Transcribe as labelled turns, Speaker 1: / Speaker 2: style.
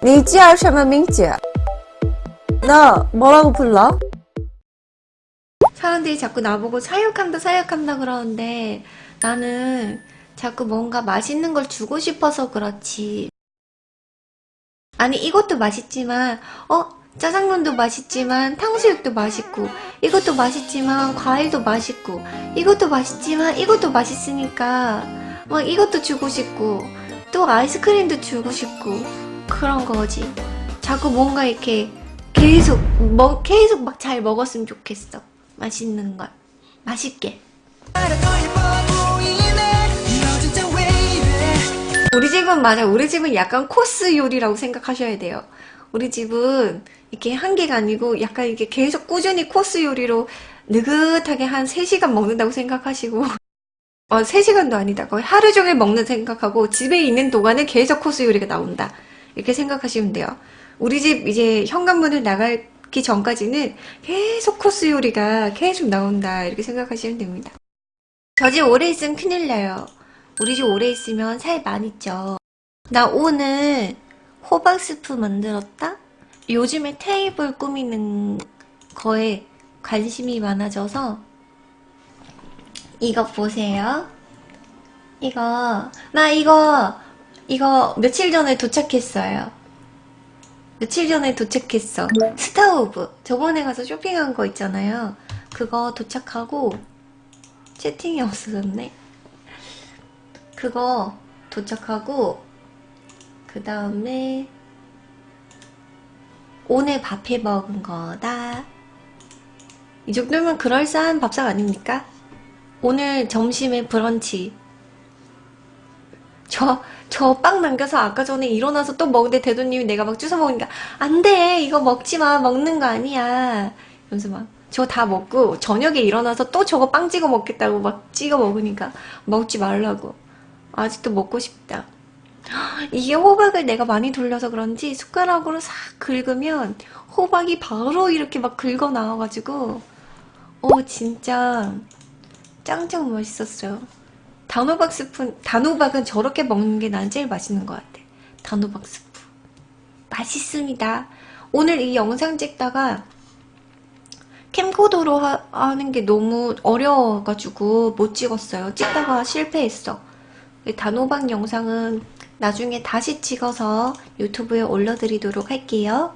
Speaker 1: 你叫什么名字? 너 뭐라고 불러?
Speaker 2: 사람들이 자꾸 나보고 사육한다 사육한다 그러는데 나는 자꾸 뭔가 맛있는 걸 주고 싶어서 그렇지 아니 이것도 맛있지만 어 짜장면도 맛있지만 탕수육도 맛있고 이것도 맛있지만 과일도 맛있고 이것도 맛있지만 이것도 맛있으니까 막 이것도 주고 싶고 또 아이스크림도 주고 싶고 그런 거지. 자꾸 뭔가 이렇게 계속 먹 계속 막 잘 먹었으면 좋겠어. 맛있는 걸. 맛있게. 우리 집은 맞아. 우리 집은 약간 코스 요리라고 생각하셔야 돼요. 우리 집은 이렇게 한 개가 아니고 약간 이게 계속 꾸준히 코스 요리로 느긋하게 한 3시간 먹는다고 생각하시고 어 3시간도 아니다. 거의 하루 종일 먹는 생각하고 집에 있는 동안에 계속 코스 요리가 나온다. 이렇게 생각하시면 돼요. 우리 집 이제 현관문을 나가기 전까지는 계속 코스 요리가 계속 나온다. 이렇게 생각하시면 됩니다. 저 집 오래 있으면 큰일 나요. 우리 집 오래 있으면 살 많이 쪄. 나 오늘 호박 스프 만들었다? 요즘에 테이블 꾸미는 거에 관심이 많아져서 이거 보세요. 이거 나 이거 이거 며칠 전에 도착했어요. 며칠 전에 도착했어. 스타오브 저번에 가서 쇼핑한 거 있잖아요. 그거 도착하고 채팅이 없어졌네. 그거 도착하고 그 다음에 오늘 밥해 먹은 거다 이 정도면 그럴싸한 밥상 아닙니까? 오늘 점심에 브런치. 저 저 빵 남겨서 아까 전에 일어나서 또 먹는데 대도님이 내가 막 주워 먹으니까 안돼! 이거 먹지마. 먹는 거 아니야. 이러면서 막 저 다 먹고 저녁에 일어나서 또 저거 빵 찍어 먹겠다고 막 찍어 먹으니까 먹지 말라고. 아직도 먹고 싶다. 이게 호박을 내가 많이 돌려서 그런지 숟가락으로 싹 긁으면 호박이 바로 이렇게 막 긁어 나와가지고 어 진짜 짱짱 맛있었어요. 단호박 스프, 단호박은 저렇게 먹는 게 난 제일 맛있는 것 같아. 단호박 스프. 맛있습니다. 오늘 이 영상 찍다가 캠코더로 하, 하는 게 너무 어려워가지고 못 찍었어요. 찍다가 실패했어. 단호박 영상은 나중에 다시 찍어서 유튜브에 올려드리도록 할게요.